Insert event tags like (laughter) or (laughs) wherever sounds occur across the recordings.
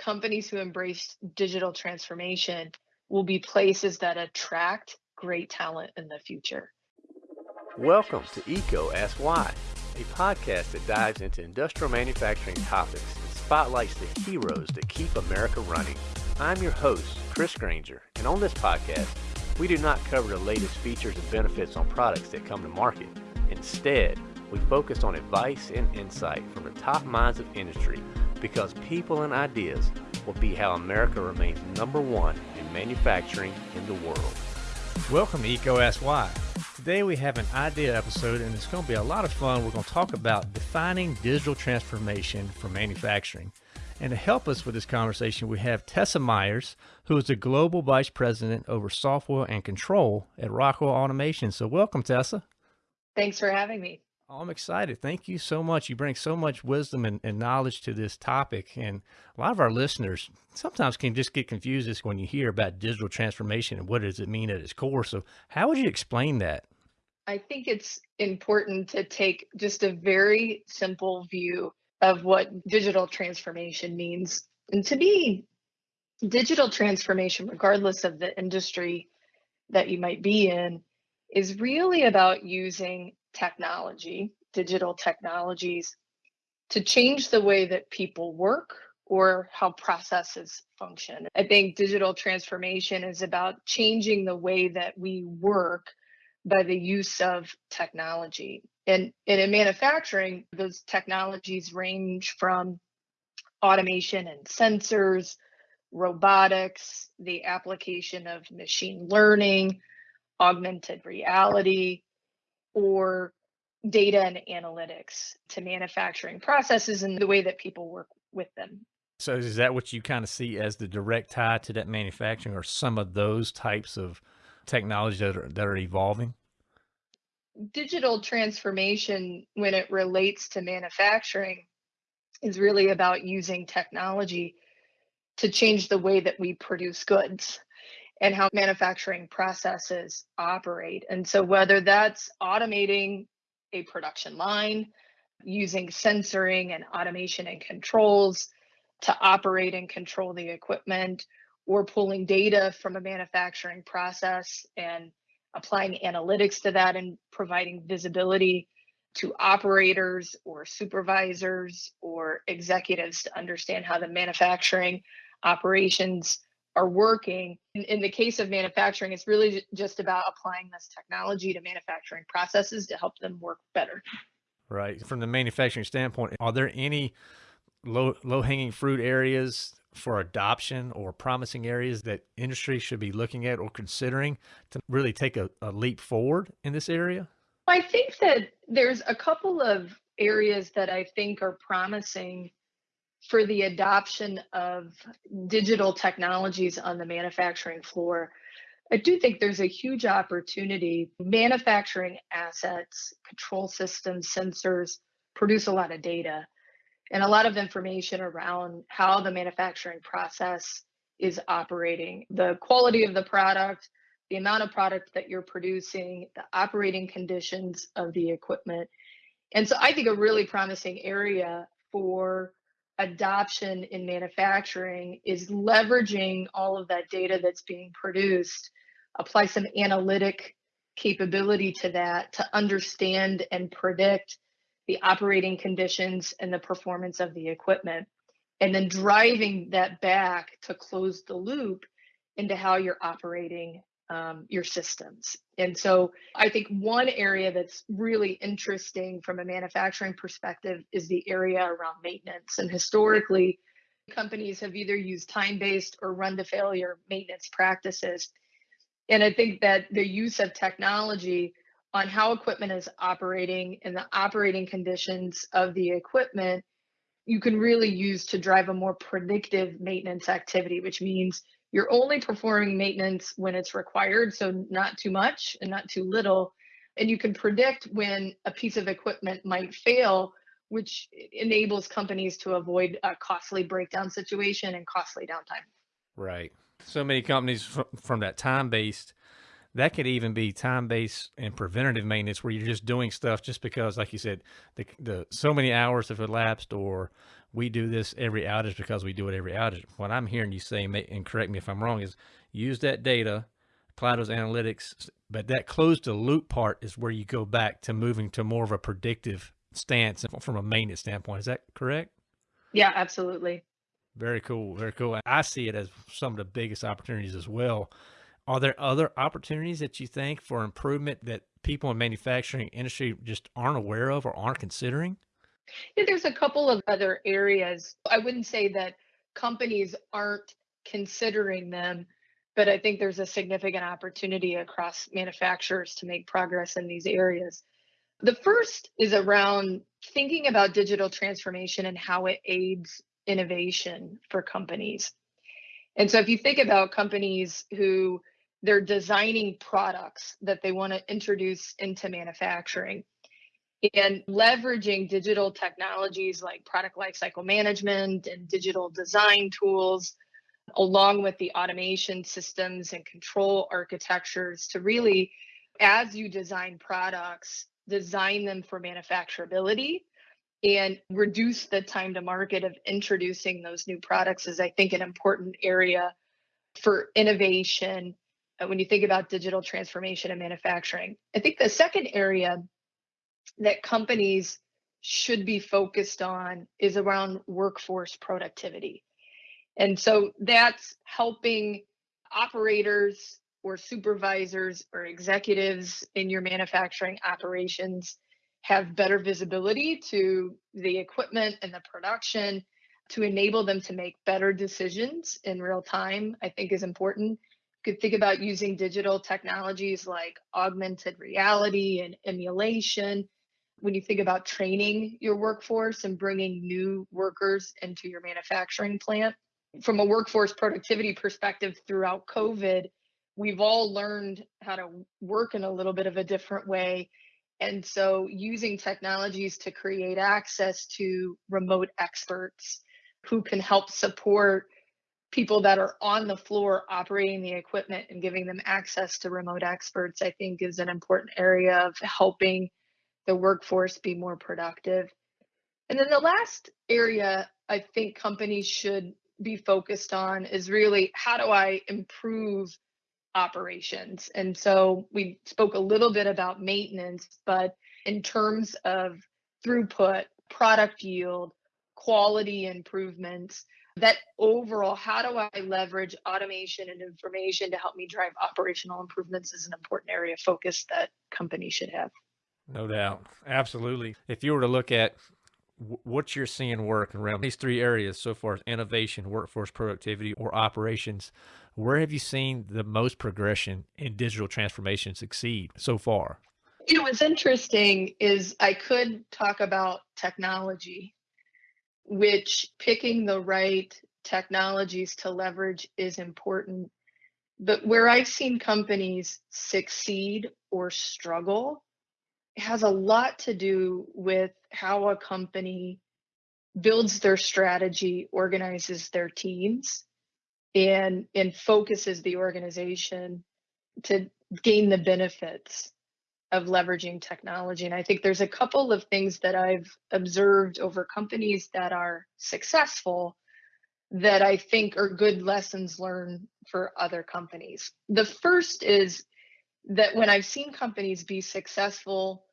companies who embrace digital transformation will be places that attract great talent in the future. Welcome to EECO Ask Why, a podcast that dives into industrial manufacturing topics and spotlights the heroes that keep America running. I'm your host, Chris Grainger, and on this podcast, we do not cover the latest features and benefits on products that come to market. Instead, we focus on advice and insight from the top minds of industry because people and ideas will be how America remains number one in manufacturing in the world. Welcome to EECO Ask Why. Today we have an idea episode and it's going to be a lot of fun. We're going to talk about defining digital transformation for manufacturing. And to help us with this conversation, we have Tessa Myers, who is the Global Vice President over Software and Control at Rockwell Automation. So welcome, Tessa. Thanks for having me. I'm excited. Thank you so much. You bring so much wisdom and, and, knowledge to this topic. And a lot of our listeners sometimes can just get confused when you hear about digital transformation and what does it mean at its core. So how would you explain that? I think it's important to take just a very simple view of what digital transformation means. And to me, digital transformation, regardless of the industry that you might be in, is really about using technology, digital technologies, to change the way that people work or how processes function. I think digital transformation is about changing the way that we work by the use of technology. And, and in manufacturing, those technologies range from automation and sensors, robotics, the application of machine learning, augmented reality, or data and analytics to manufacturing processes and the way that people work with them. So is that what you kind of see as the direct tie to that manufacturing or some of those types of technology that are, that are evolving? Digital transformation, when it relates to manufacturing, is really about using technology to change the way that we produce goods and how manufacturing processes operate. And so, whether that's automating a production line, using sensoring and automation and controls to operate and control the equipment, or pulling data from a manufacturing process and applying analytics to that and providing visibility to operators or supervisors or executives to understand how the manufacturing operations are working. In, in, the case of manufacturing, it's really just about applying this technology to manufacturing processes to help them work better. Right. From the manufacturing standpoint, are there any low low hanging fruit areas for adoption or promising areas that industry should be looking at or considering to really take a, a leap forward in this area? I think that there's a couple of areas that I think are promising for the adoption of digital technologies on the manufacturing floor. I do think there's a huge opportunity. Manufacturing assets, control systems, sensors produce a lot of data and a lot of information around how the manufacturing process is operating, the quality of the product, the amount of product that you're producing, the operating conditions of the equipment. And so I think a really promising area for adoption in manufacturing is leveraging all of that data that's being produced, apply some analytic capability to that to understand and predict the operating conditions and the performance of the equipment, and then driving that back to close the loop into how you're operating um, your systems. And so I think one area that's really interesting from a manufacturing perspective is the area around maintenance. And historically, companies have either used time based or run to failure maintenance practices. And I think that the use of technology on how equipment is operating and the operating conditions of the equipment, you can really use to drive a more predictive maintenance activity, which means you're only performing maintenance when it's required, so not too much and not too little. And you can predict when a piece of equipment might fail, which enables companies to avoid a costly breakdown situation and costly downtime. Right. So many companies from that time based that could even be time based and preventative maintenance where you're just doing stuff just because, like you said, the, the so many hours have elapsed, or we do this every outage because we do it every outage. What I'm hearing you say, and correct me if I'm wrong, is use that data, apply those analytics, but that closed the loop part is where you go back to moving to more of a predictive stance from a maintenance standpoint. Is that correct? Yeah, absolutely. Very cool. Very cool. I see it as some of the biggest opportunities as well. Are there other opportunities that you think for improvement that people in manufacturing industry just aren't aware of or aren't considering? Yeah, there's a couple of other areas. I wouldn't say that companies aren't considering them, but I think there's a significant opportunity across manufacturers to make progress in these areas. The first is around thinking about digital transformation and how it aids innovation for companies. And so if you think about companies who they're designing products that they want to introduce into manufacturing. And leveraging digital technologies like product lifecycle management and digital design tools along with the automation systems and control architectures to really as you design products design them for manufacturability and reduce the time to market of introducing those new products is i think an important area for innovation Uh, when you think about digital transformation and manufacturing i think the second area that companies should be focused on is around workforce productivity and so that's helping operators or supervisors or executives in your manufacturing operations have better visibility to the equipment and the production to enable them to make better decisions in real time, I think is important. Could think about using digital technologies like augmented reality and emulation. When you think about training your workforce and bringing new workers into your manufacturing plant, from a workforce productivity perspective throughout COVID, we've all learned how to work in a little bit of a different way and so using technologies to create access to remote experts who can help support people that are on the floor operating the equipment and giving them access to remote experts, I think is an important area of helping the workforce be more productive. And then the last area I think companies should be focused on is really how do I improve operations. And so we spoke a little bit about maintenance, but in terms of throughput, product yield, quality improvements, that overall, how do I leverage automation and information to help me drive operational improvements is an important area of focus that companies should have. No doubt. Absolutely. If you were to look at what you're seeing work around these three areas so far as innovation, workforce productivity, or operations, where have you seen the most progression in digital transformation succeed so far? You know, what's interesting is I could talk about technology, which picking the right technologies to leverage is important. But where I've seen companies succeed or struggle has a lot to do with how a company builds their strategy, organizes their teams, and and focuses the organization to gain the benefits of leveraging technology. And I think there's a couple of things that I've observed over companies that are successful that I think are good lessons learned for other companies. The first is that when I've seen companies be successful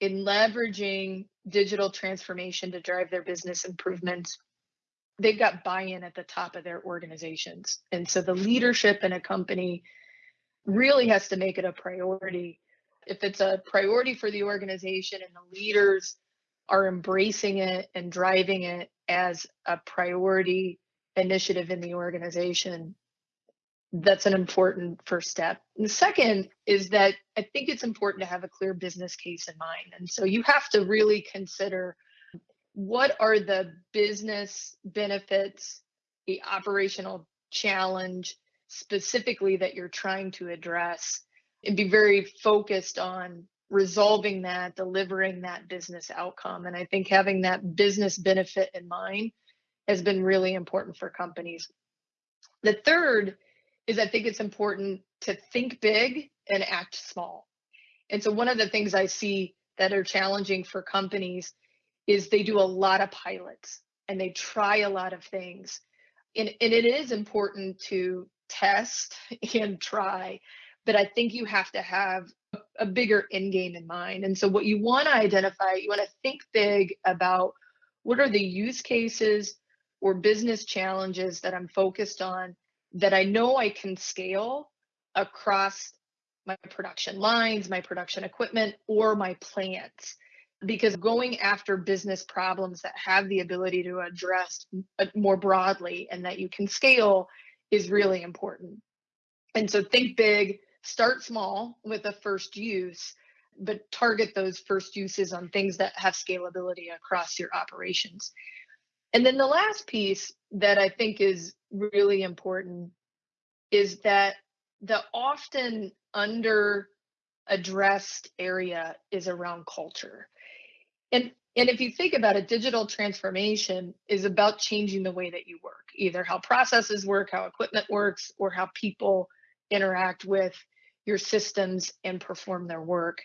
in leveraging digital transformation to drive their business improvements, they've got buy-in at the top of their organizations. And so the leadership in a company really has to make it a priority. If it's a priority for the organization and the leaders are embracing it and driving it as a priority initiative in the organization, that's an important first step. And the second is that I think it's important to have a clear business case in mind. And so you have to really consider what are the business benefits, the operational challenge specifically that you're trying to address, and be very focused on resolving that, delivering that business outcome. And I think having that business benefit in mind has been really important for companies. The third is I think it's important to think big and act small. And so one of the things I see that are challenging for companies is they do a lot of pilots and they try a lot of things. And, and it is important to test (laughs) and try, but I think you have to have a bigger end game in mind. And so what you want to identify, you want to think big about what are the use cases or business challenges that I'm focused on that I know I can scale across my production lines, my production equipment, or my plants. Because going after business problems that have the ability to address uh, more broadly and that you can scale is really important. And so think big, start small with a first use, but target those first uses on things that have scalability across your operations. And then the last piece that I think is really important is that the often under addressed area is around culture. And and if you think about it, digital transformation is about changing the way that you work, either how processes work, how equipment works, or how people interact with your systems and perform their work.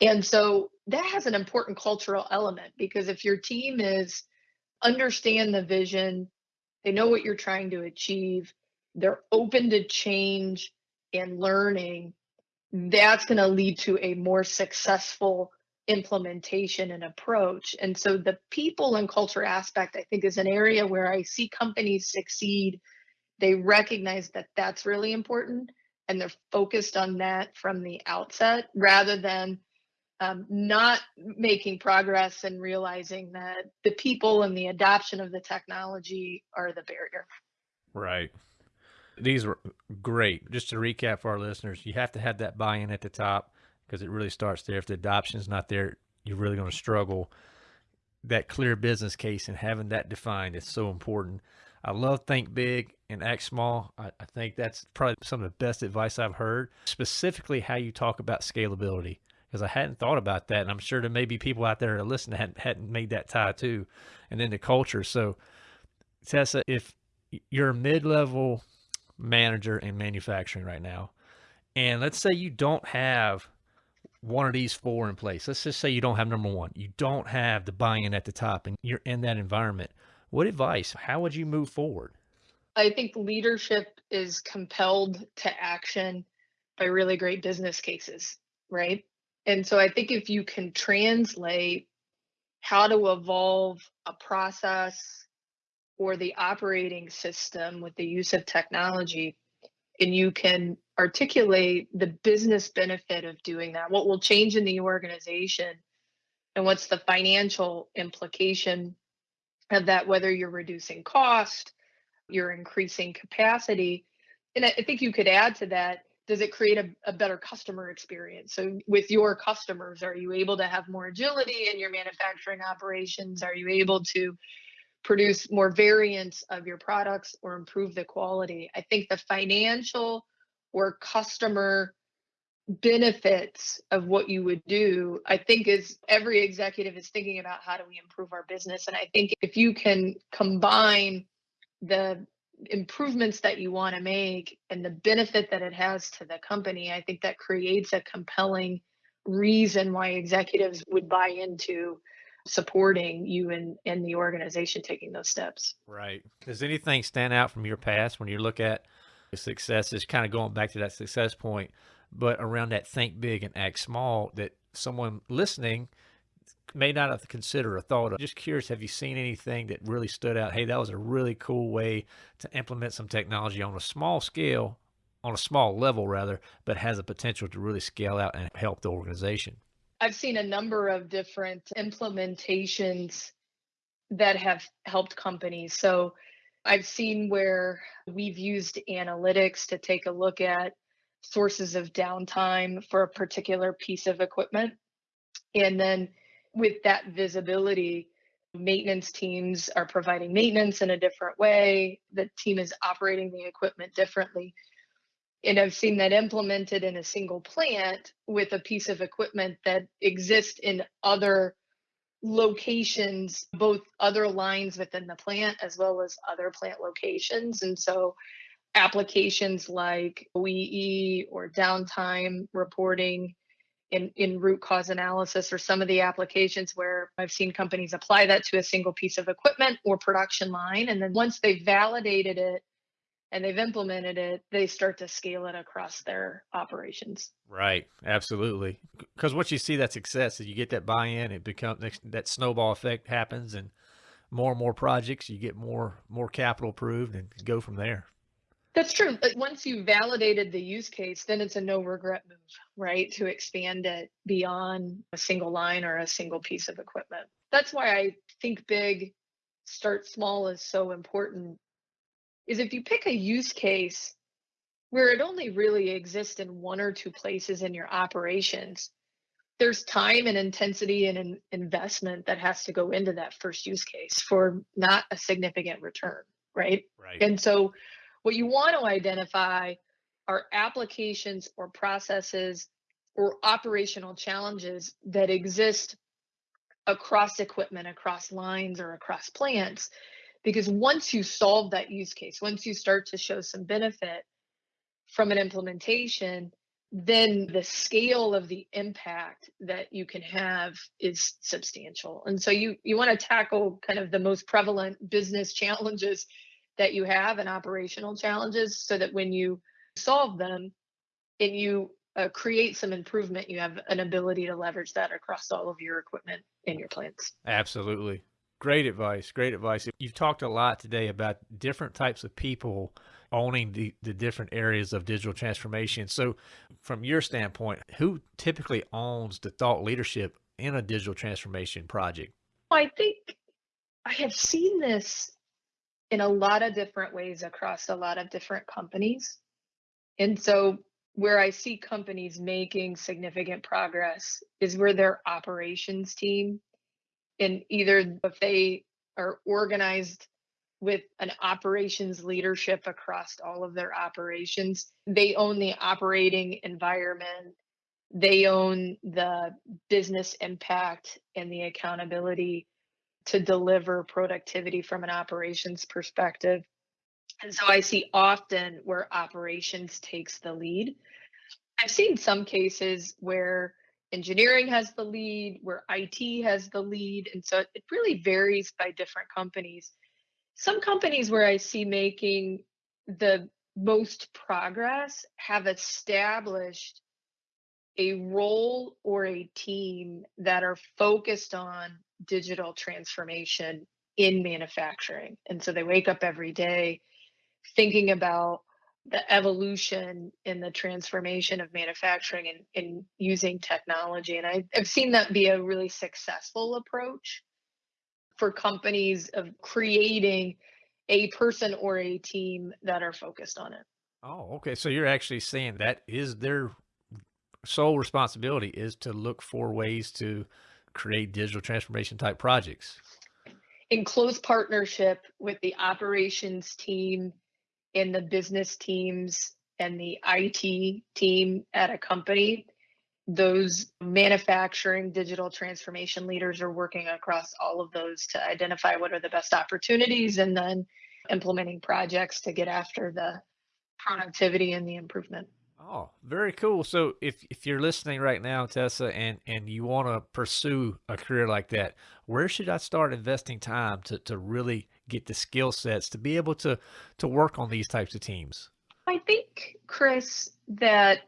And so that has an important cultural element because if your team is understand the vision, they know what you're trying to achieve, they're open to change and learning, that's going to lead to a more successful implementation and approach. And so the people and culture aspect, I think, is an area where I see companies succeed. They recognize that that's really important and they're focused on that from the outset rather than um, not making progress and realizing that the people and the adoption of the technology are the barrier. Right. These were great. Just to recap for our listeners, you have to have that buy-in at the top because it really starts there. If the adoption is not there, you're really going to struggle. That clear business case and having that defined is so important. I love think big and act small. I, I, think that's probably some of the best advice I've heard, specifically how you talk about scalability, because I hadn't thought about that. And I'm sure there may be people out there that listen that hadn't, hadn't made that tie too. And then the culture. So, Tessa, if you're a mid level manager in manufacturing right now, and let's say you don't have one of these four in place. Let's just say you don't have number one. You don't have the buy-in at the top and you're in that environment. What advice? How would you move forward? I think leadership is compelled to action by really great business cases, right? And so I think if you can translate how to evolve a process or the operating system with the use of technology, and you can articulate the business benefit of doing that, what will change in the organization, and what's the financial implication of that, whether you're reducing cost, you're increasing capacity. And I think you could add to that does it create a, a, better customer experience? So, with your customers, are you able to have more agility in your manufacturing operations? Are you able to produce more variants of your products or improve the quality? I think the financial or customer benefits of what you would do i think is every executive is thinking about how do we improve our business and i think if you can combine the improvements that you want to make and the benefit that it has to the company i think that creates a compelling reason why executives would buy into supporting you and and the organization taking those steps. Right. Does anything stand out from your past when you look at success is kind of going back to that success point but around that think big and act small that someone listening may not have considered or thought of. Just curious, have you seen anything that really stood out? Hey, that was a really cool way to implement some technology on a small scale, on a small level rather, but has a potential to really scale out and help the organization. I've seen a number of different implementations that have helped companies. So I've seen where we've used analytics to take a look at sources of downtime for a particular piece of equipment. And then with that visibility, maintenance teams are providing maintenance in a different way. The team is operating the equipment differently. And I've seen that implemented in a single plant with a piece of equipment that exists in other locations, both other lines within the plant as well as other plant locations. And so applications like OEE or downtime reporting in, in root cause analysis or some of the applications where I've seen companies apply that to a single piece of equipment or production line. And then once they've validated it and they've implemented it, they start to scale it across their operations. Right. Absolutely. Because once you see that success you get that buy-in, it becomes that snowball effect happens and more and more projects, you get more more capital approved and go from there. That's true. But once you validated the use case, then it's a no regret move, right? To expand it beyond a single line or a single piece of equipment. That's why I think big, start small is so important. Is if you pick a use case where it only really exists in one or two places in your operations, there's time and intensity and an investment that has to go into that first use case for not a significant return, right? Right. And so what you want to identify are applications or processes or operational challenges that exist across equipment, across lines, or across plants. Because once you solve that use case, once you start to show some benefit from an implementation, then the scale of the impact that you can have is substantial. And so you you want to tackle kind of the most prevalent business (laughs) challenges that you have and operational challenges so that when you solve them and you uh, create some improvement, you have an ability to leverage that across all of your equipment in your plants. Absolutely. Great advice. Great advice. You've talked a lot today about different types of people owning the, the different areas of digital transformation. So, from your standpoint, who typically owns the thought leadership in a digital transformation project? I think I have seen this in a lot of different ways across a lot of different companies. And so where I see companies making significant progress is where their operations team and either if they are organized with an operations leadership across all of their operations, they own the operating environment, they own the business impact and the accountability to deliver productivity from an operations perspective. And so I see often where operations takes the lead. I've seen some cases where engineering has the lead, where IT has the lead. And so it really varies by different companies. Some companies where I see making the most progress have established a role or a team that are focused on digital transformation in manufacturing. And so they wake up every day thinking about the evolution in the transformation of manufacturing and, and using technology. And I, I've seen that be a really successful approach for companies of creating a person or a team that are focused on it. Oh, okay. So you're actually saying that is their sole responsibility is to look for ways to create digital transformation type projects? In close partnership with the operations team and the business teams and the IT team at a company, those manufacturing digital transformation leaders are working across all of those to identify what are the best opportunities and then implementing projects to get after the productivity and the improvement. Oh, very cool. So if if you're listening right now, Tessa, and and you want to pursue a career like that, where should I start investing time to to really get the skill sets to be able to to work on these types of teams? I think, Chris, that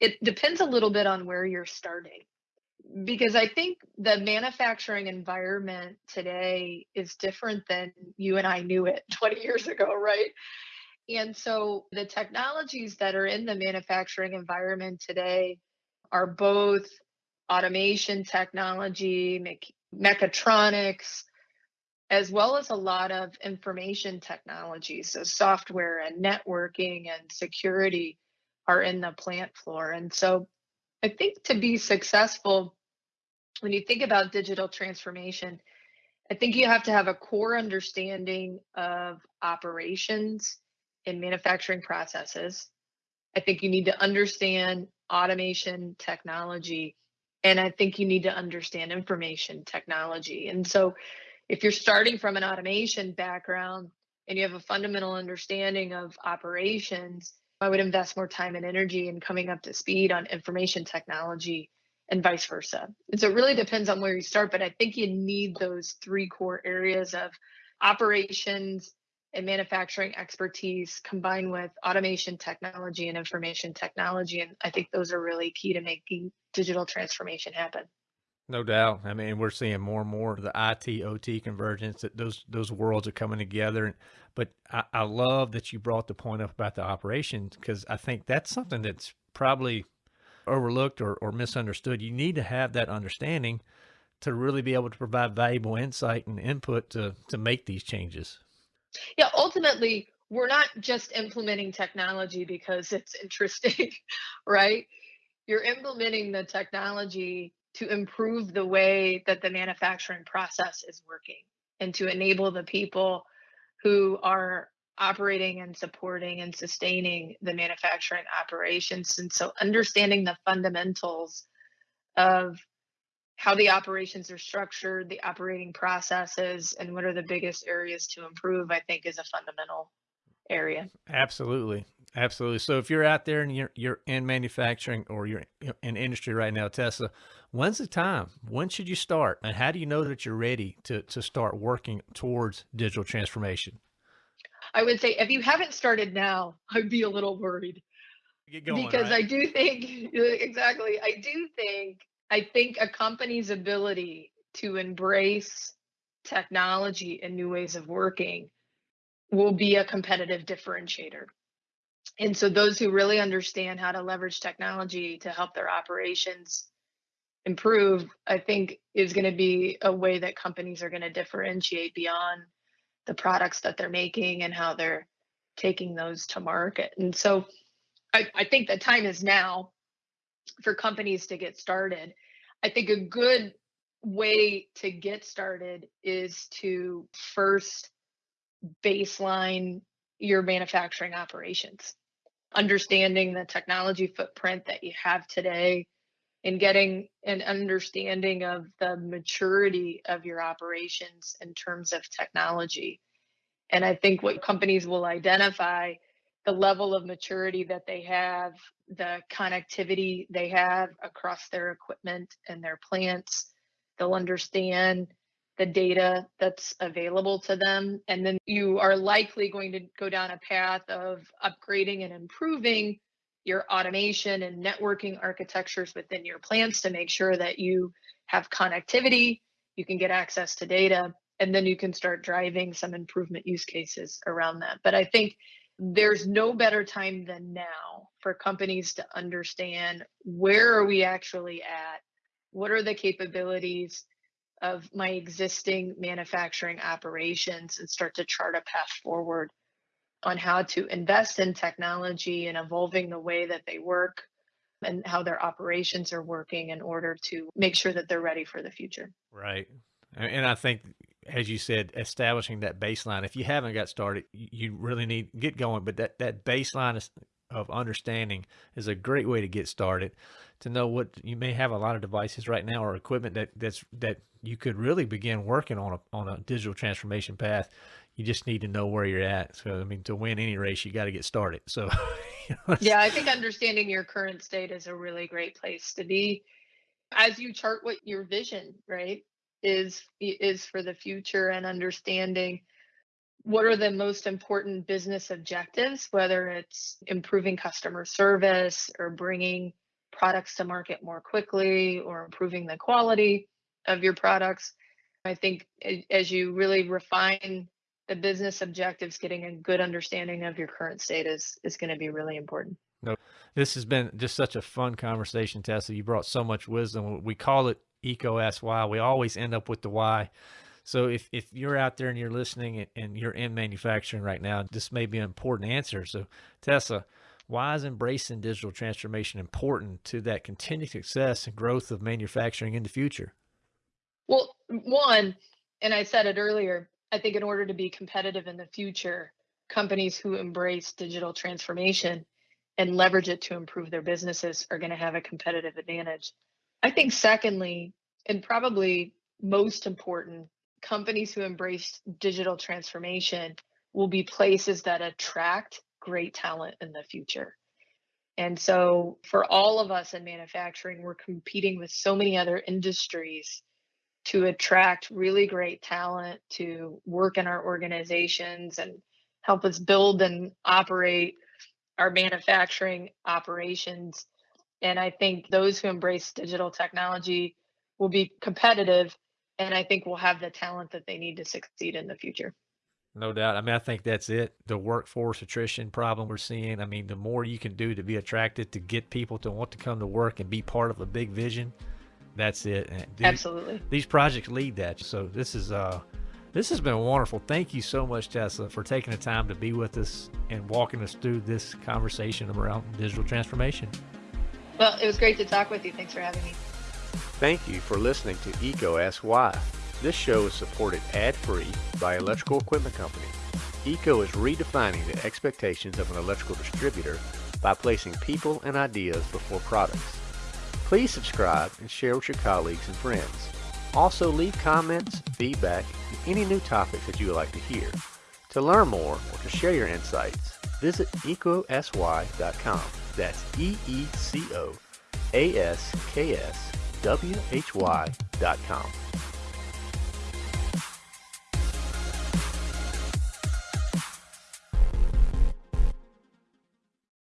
it depends a little bit on where you're starting. Because I think the manufacturing environment today is different than you and I knew it (laughs) 20 years ago, right? And so the technologies that are in the manufacturing environment today are both automation technology, me- mechatronics, as well as a lot of information technology. So software and networking and security are in the plant floor. And so I think to be successful, when you think about digital transformation, I think you have to have a core understanding of operations in manufacturing processes. I think you need to understand automation technology. And I think you need to understand information technology. And so, if you're starting from an automation background, and you have a fundamental understanding of operations, I would invest more time and energy in coming up to speed on information technology and vice versa. And so it really depends on where you start, but I think you need those three core areas of operations and manufacturing expertise combined with automation technology and information technology. And I think those are really key to making digital transformation happen. No doubt. I mean, we're seeing more and more of the IT OT convergence that those those worlds are coming together. But I, I love that you brought the point up about the operations because I think that's something that's probably overlooked or, or misunderstood. You need to have that understanding to really be able to provide valuable insight and input to to make these changes. Yeah, ultimately, we're not just implementing technology because it's interesting, (laughs) right? You're implementing the technology to improve the way that the manufacturing process is working and to enable the people who are operating and supporting and sustaining the manufacturing operations. And so understanding the fundamentals of how the operations are structured, the operating processes, and what are the biggest areas to improve, I think is a fundamental area. Absolutely. Absolutely. So if you're out there and you're you're in manufacturing or you're in industry right now, Tessa, when's the time? When should you start? And how do you know that you're ready to to start working towards digital transformation? I would say if you haven't started now, (laughs) I'd be a little worried. Going, because right? I do think (laughs) exactly, I do think I think a company's ability to embrace technology and new ways of working will be a competitive differentiator. And so those who really understand how to leverage technology to help their operations improve i think is going to be a way that companies are going to differentiate beyond the products that they're making and how they're taking those to market. And so i, I think the time is now for companies to get started i think a good way to get started is to first baseline your manufacturing operations understanding the technology footprint that you have today and getting an understanding of the maturity of your operations in terms of technology. And I think what companies will identify the level of maturity that they have, the connectivity they have across their equipment and their plants. They'll understand the data that's available to them. And then you are likely going to go down a path of upgrading and improving your automation and networking architectures within your plants to make sure that you have connectivity, you can get access to data, and then you can start driving some improvement use cases around that. But I think there's no better time than now for companies to understand where are we actually at? What are the capabilities? of my existing manufacturing operations and start to chart a path forward on how to invest in technology and evolving the way that they work and how their operations are working in order to make sure that they're ready for the future. Right. And I think, as you said, establishing that baseline. If you haven't got started, you really need to get going. But that that baseline is, of understanding is a great way to get started. To know what you may have a lot of devices right now or equipment that that's that you could really begin working on a on a digital transformation path. You just need to know where you're at. So I mean, to win any race, you got to get started. So (laughs) yeah, I think understanding your current state is a really great place to be as you chart what your vision right is is for the future and understanding what are the most important business objectives whether it's improving customer service or bringing products to market more quickly or improving the quality of your products. I think as you really refine the business objectives, getting a good understanding of your current state is, is going to be really important. No, this has been just such a fun conversation, Tessa. You brought so much wisdom. We call it Why. We always end up with the why. So if, if you're out there and you're listening and you're in manufacturing right now, this may be an important answer. So Tessa, why is embracing digital transformation important to that continued success and growth of manufacturing in the future? Well, one, and I said it earlier, I think in order to be competitive in the future, companies who embrace digital transformation and leverage it to improve their businesses are going to have a competitive advantage. I think, secondly, and probably most important, companies who embrace digital transformation will be places that attract great talent in the future. And so, for all of us in manufacturing, we're competing with so many other industries to attract really great talent to work in our organizations and help us build and operate our manufacturing operations. And I think those who embrace digital technology will be competitive and I think will have the talent that they need to succeed in the future. No doubt. I mean, I think that's it. The workforce attrition problem we're seeing. I mean, the more you can do to be attracted to get people to want to come to work and be part of a big vision, that's it. These, Absolutely. These projects lead that. So this is uh this has been wonderful. Thank you so much, Tessa, for taking the time to be with us and walking us through this conversation around digital transformation. Well, it was great to talk with you. Thanks for having me. Thank you for listening to EECO Ask Why. This show is supported ad-free by Electrical Equipment Company. EECO is redefining the expectations of an electrical distributor by placing people and ideas before products. Please subscribe and share with your colleagues and friends. Also leave comments, feedback, and any new topics that you would like to hear. To learn more or to share your insights, visit eecoaskwhy.com. That's E-E-C-O-A-S-K-S-W-H-Y.com.